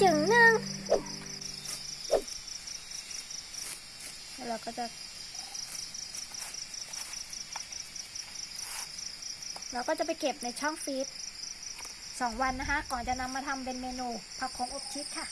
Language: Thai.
อย่านึงแล้วเราก็จะ เราก็จะไปเก็บในช่องฟีดสองวันนะคะ ก่อนจะนำมาทำเป็นเมนูผักของอบชีสค่ะ